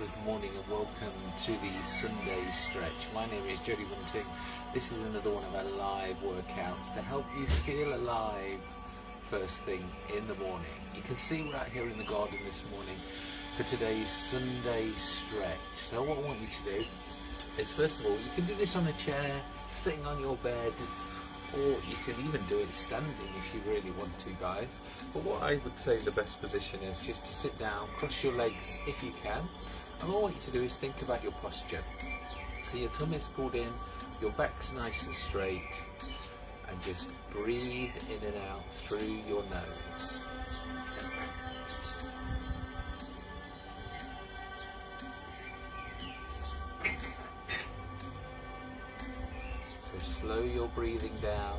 Good morning and welcome to the Sunday stretch. My name is Jody Winting. This is another one of our live workouts to help you feel alive first thing in the morning. You can see we're out here in the garden this morning for today's Sunday stretch. So what I want you to do is first of all, you can do this on a chair, sitting on your bed, or you can even do it standing if you really want to guys but what I would say the best position is just to sit down cross your legs if you can and all I want you to do is think about your posture so your tummy is pulled in your back's nice and straight and just breathe in and out through your nose So slow your breathing down.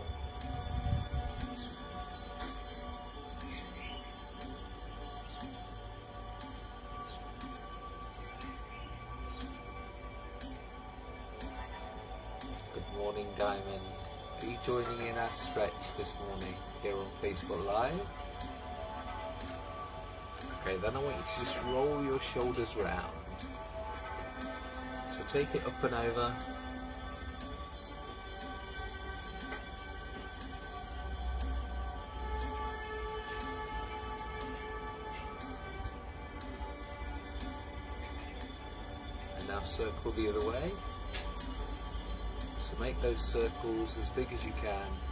Okay, then I want you to just roll your shoulders round. So take it up and over And now circle the other way. So make those circles as big as you can.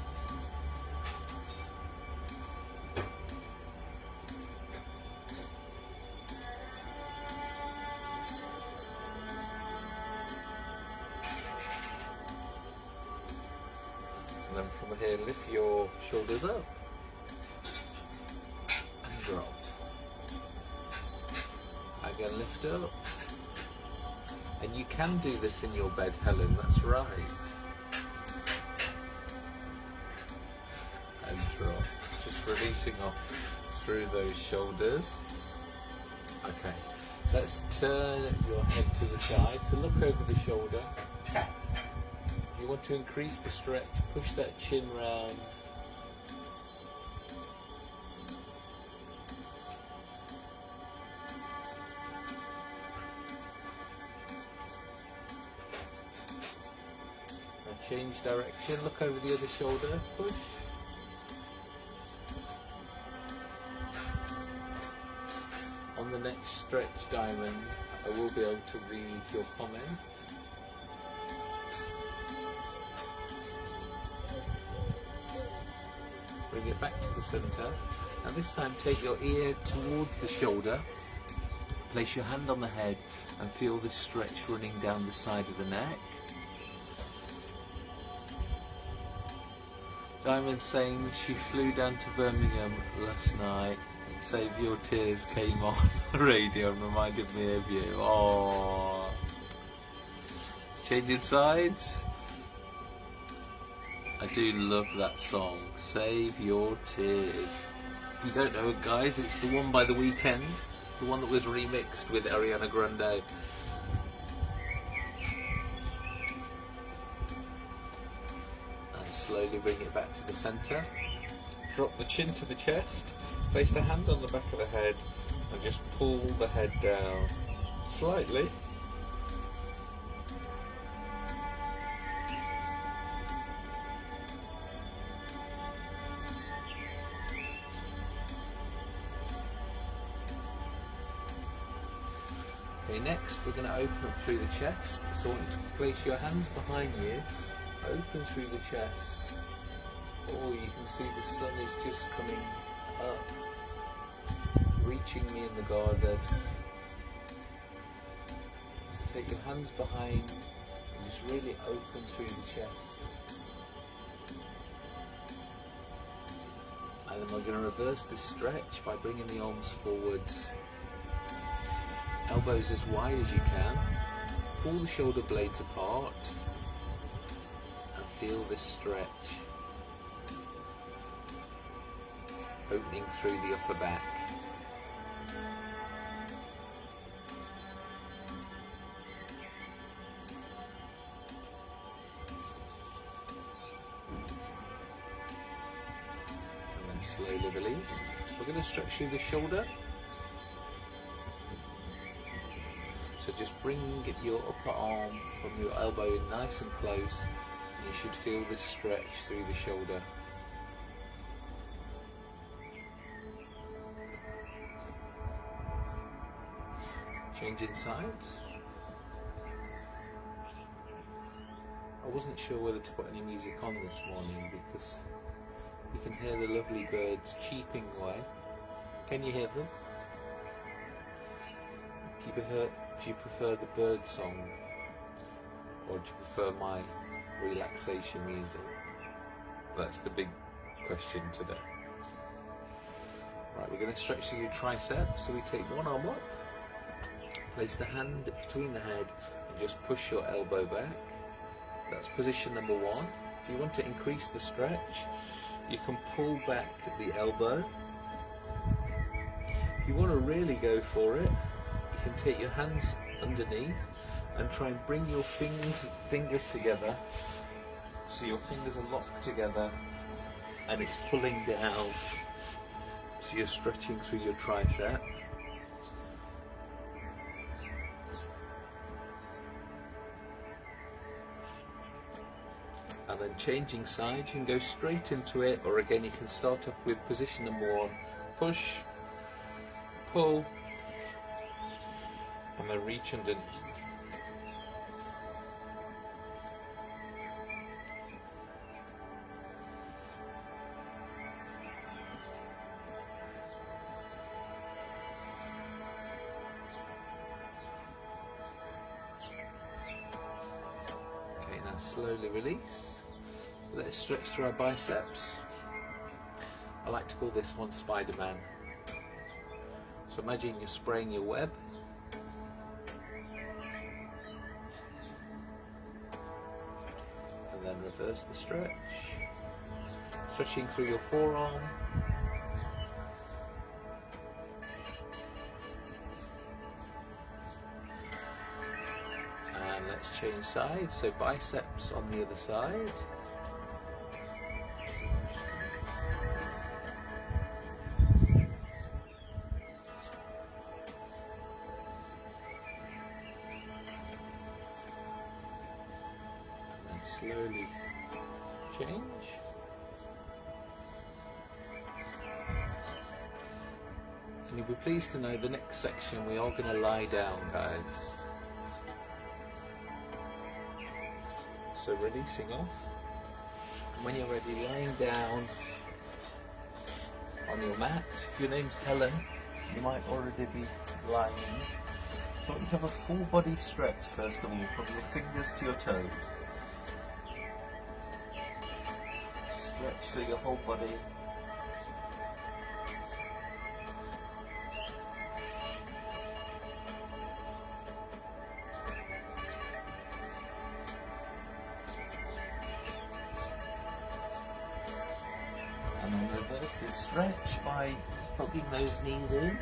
In your bed, Helen, that's right. And drop. Just releasing off through those shoulders. Okay, let's turn your head to the side. to look over the shoulder. You want to increase the stretch, push that chin round change direction, look over the other shoulder, push. On the next stretch diamond, I will be able to read your comment. Bring it back to the center. Now this time take your ear towards the shoulder, place your hand on the head and feel the stretch running down the side of the neck. Diamond saying she flew down to Birmingham last night. And Save Your Tears came on the radio and reminded me of you. Oh, changing sides. I do love that song. Save Your Tears. If you don't know it, guys, it's the one by The Weeknd, the one that was remixed with Ariana Grande. Slowly bring it back to the center. Drop the chin to the chest, place the hand on the back of the head and just pull the head down slightly. Okay, next we're going to open up through the chest. So I want you to place your hands behind you open through the chest. Oh, you can see the sun is just coming up, reaching me in the garden. So take your hands behind and just really open through the chest. And then we're going to reverse this stretch by bringing the arms forward. Elbows as wide as you can. Pull the shoulder blades apart and feel this stretch opening through the upper back. And then slowly release. We're going to stretch through the shoulder. So just bring your upper arm from your elbow nice and close and you should feel this stretch through the shoulder. Changing sides. I wasn't sure whether to put any music on this morning because you can hear the lovely birds cheeping away. Can you hear them? Do you prefer, do you prefer the bird song or do you prefer my relaxation music? That's the big question today. Right, we're going to stretch your triceps. So we take one arm up, place the hand between the head and just push your elbow back. That's position number one. If you want to increase the stretch, you can pull back the elbow. If you want to really go for it, you can take your hands underneath and try and bring your fingers, fingers together so your fingers are locked together and it's pulling down so you're stretching through your tricep. Then changing sides you can go straight into it or again you can start off with position number one. Push pull and then reach underneath. Okay, now slowly release. Let's stretch through our biceps. I like to call this one Spider-Man. So imagine you're spraying your web. And then reverse the stretch. Stretching through your forearm. And let's change sides. So biceps on the other side. You'll be pleased to know the next section we are going to lie down, guys. So releasing off. When you're ready, lying down on your mat. If your name's Helen, you might already be lying. So I want you to have a full body stretch first of all, from your fingers to your toes. Stretch through your whole body. Stretch by poking those knees in.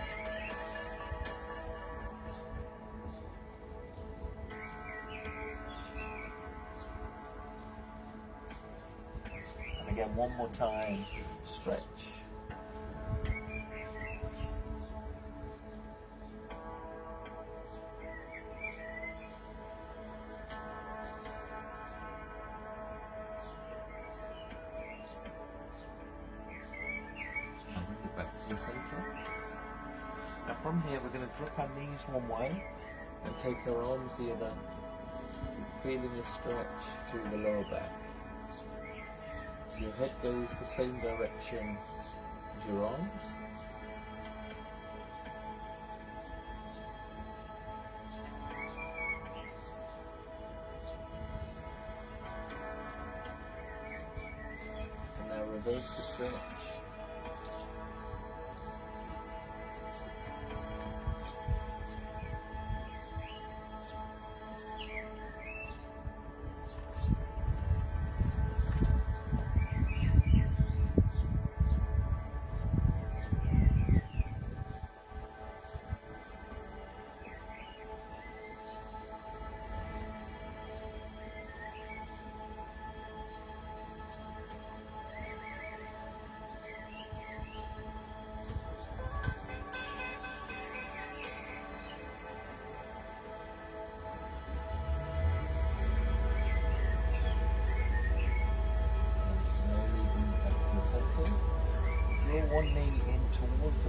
And again, one more time, stretch. One way and take our arms the other, feeling a stretch through the lower back. So your head goes the same direction as your arms.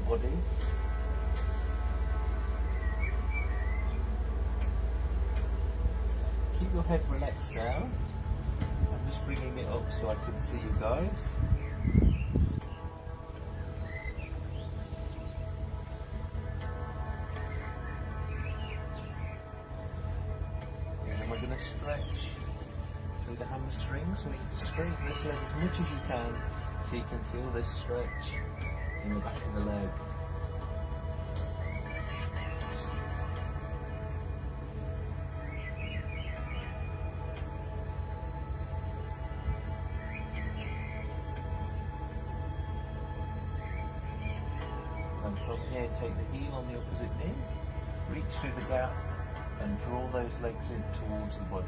Body. Keep your head relaxed now. I'm just bringing it up so I can see you guys. We're going to stretch through the hamstring. So we need to straighten this leg as much as you can so you can feel this stretch in the back of the leg. And from here, take the heel on the opposite knee, reach through the gap, and draw those legs in towards the body.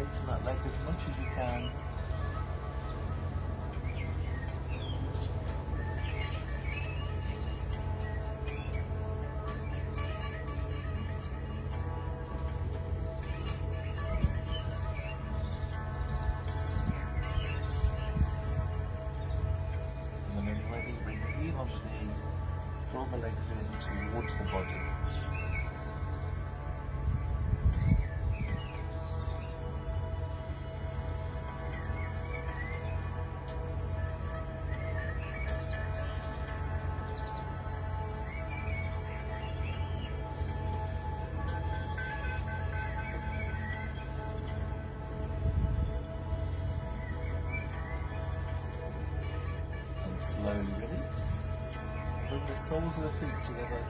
So straighten that leg as much as you can. And then when you're ready, bring the heel onto the knee, draw the legs in towards the body. Together,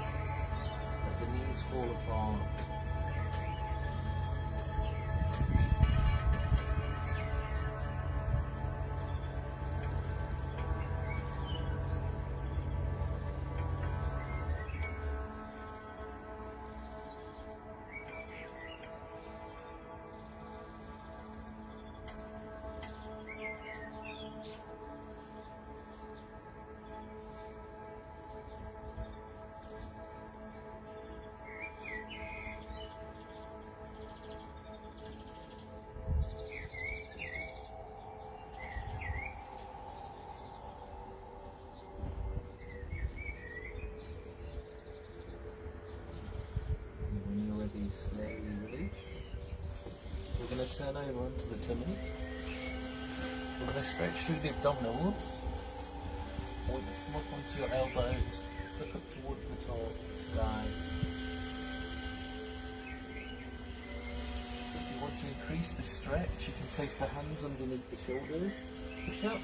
going to turn over onto the tummy. We're going to stretch through the abdominals. To come up onto your elbows, look up towards the top sky. If you want to increase the stretch, you can place the hands underneath the shoulders. Push up.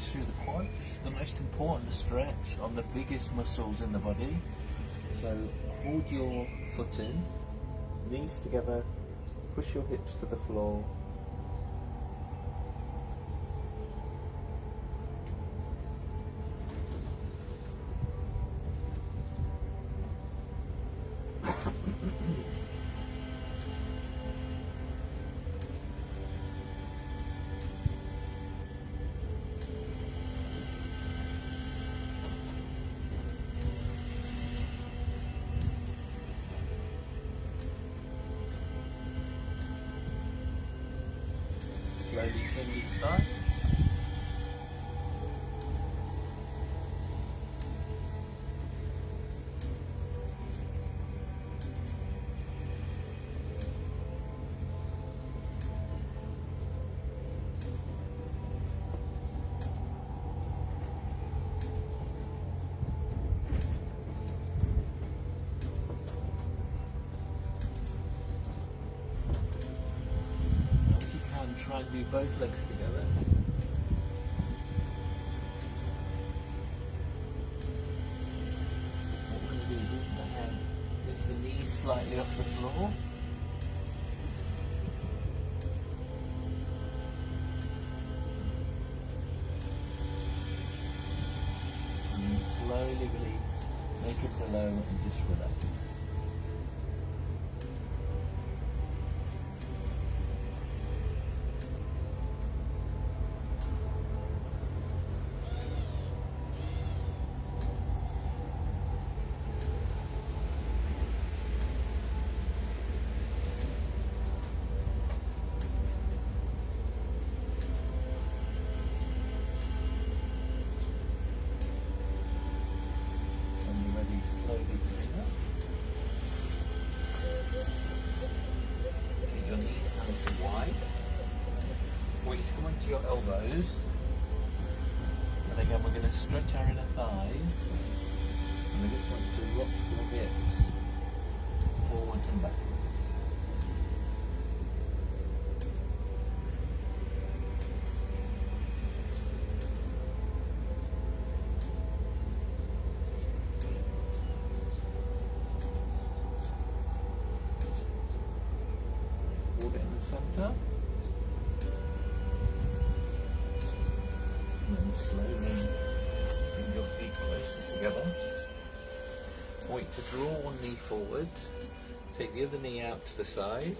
Stretch through the quads, the most important stretch on the biggest muscles in the body. So hold your foot in, knees together, push your hips to the floor. Try and do both legs together. What we're going to do is lift the lift the knees slightly off the floor. Center. And slowly bring your feet closer together. Want to draw one knee forward. Take the other knee out to the side.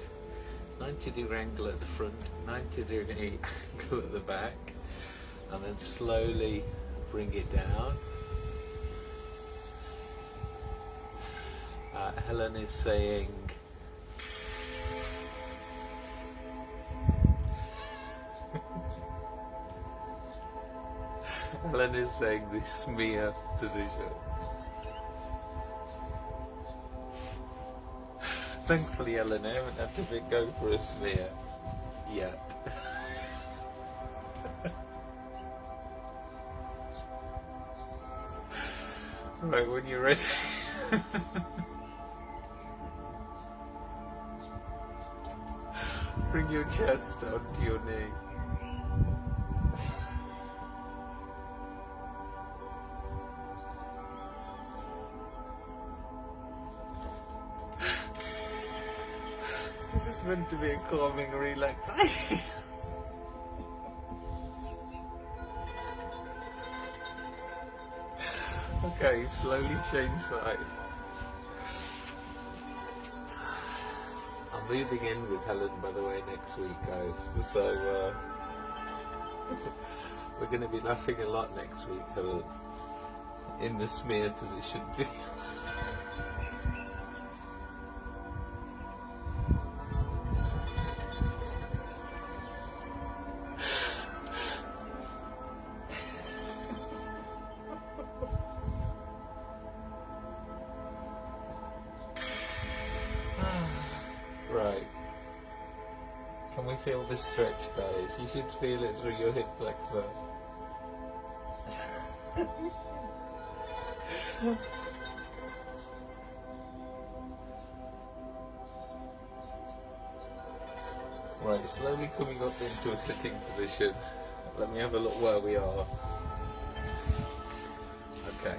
90 degree angle at the front, 90 degree angle at the back. And then slowly bring it down. Uh, Helen is saying Helen is saying the smear position. Thankfully, Helen, I haven't had to go for a smear yet. right, when you're ready. Bring your chest down to your knee. Meant to be a calming relaxation. okay, slowly change side. I'm moving in with Helen, by the way, next week, guys. So uh, we're going to be laughing a lot next week, Helen, in the smear position. feel it through your hip flexor. right, slowly coming up into a sitting position. Let me have a look where we are. Okay.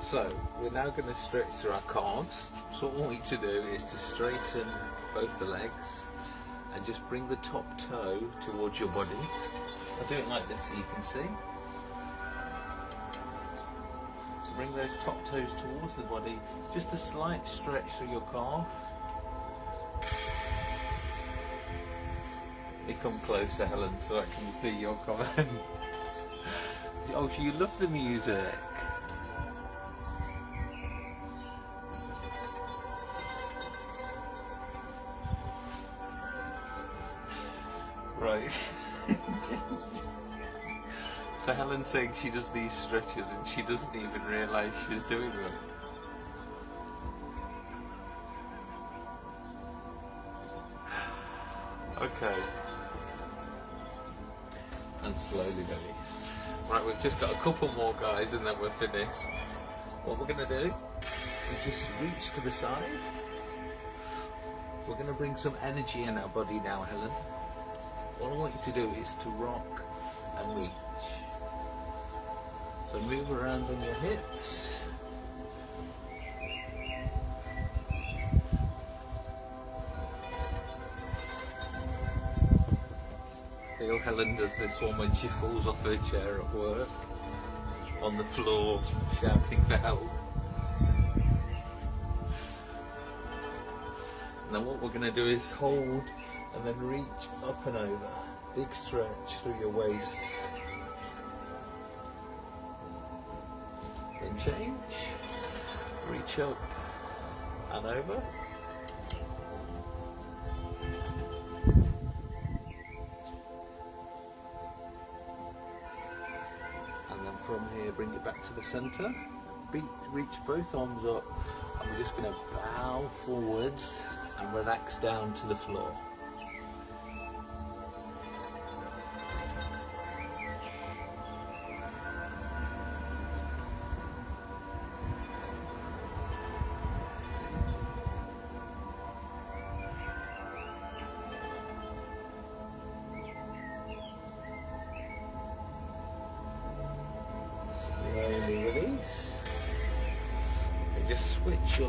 So, we're now going to stretch through our calves. So what we need to do is to straighten both the legs and just bring the top toe towards your body. I'll do it like this so you can see. So bring those top toes towards the body, just a slight stretch through your calf. Come closer, Helen, so I can see your comment. oh, you love the music. Saying she does these stretches and she doesn't even realise she's doing them. Okay. And slowly release. Right, we've just got a couple more guys and then we're finished. What we're going to do is just reach to the side. We're going to bring some energy in our body now, Helen. All I want you to do is to rock and reach. So move around on your hips. Feel Helen does this one when she falls off her chair at work. On the floor, shouting for help. Then what we're going to do is hold and then reach up and over. Big stretch through your waist. Change. Reach up and over. And then from here, bring it back to the centre. Be- reach both arms up, and we're just going to bow forwards and relax down to the floor.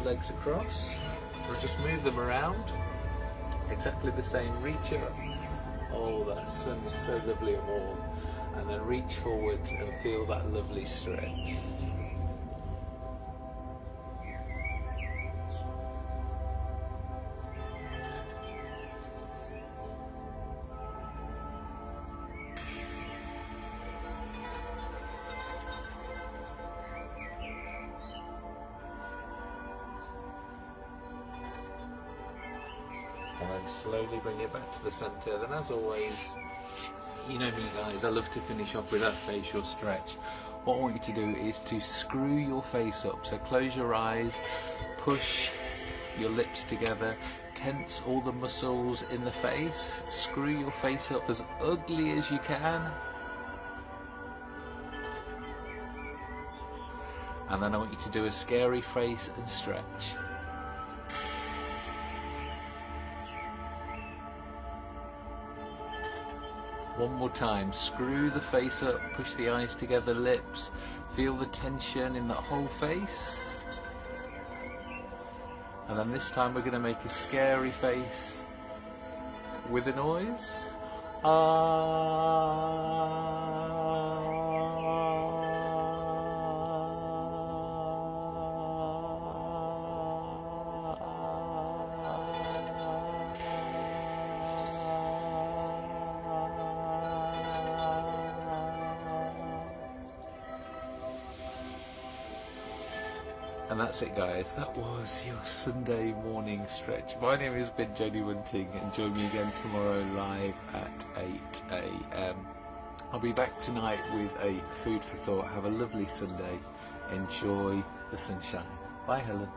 Legs across, or just move them around. Exactly the same. Reach up. Oh, that sun is so lovely and warm. And then reach forward and feel that lovely stretch. Slowly bring it back to the centre. Then as always, you know me guys, I love to finish off with that facial stretch. What I want you to do is to screw your face up. So close your eyes, push your lips together, tense all the muscles in the face, screw your face up as ugly as you can. And then I want you to do a scary face and stretch. One more time. Screw the face up, push the eyes together, lips. Feel the tension in that whole face. And then this time we're going to make a scary face with a noise. Ah. And that's it, guys. That was your Sunday morning stretch. My name has been Jody Wunting, and join me again tomorrow live at 8 a.m. I'll be back tonight with a food for thought. Have a lovely Sunday. Enjoy the sunshine. Bye, Helen.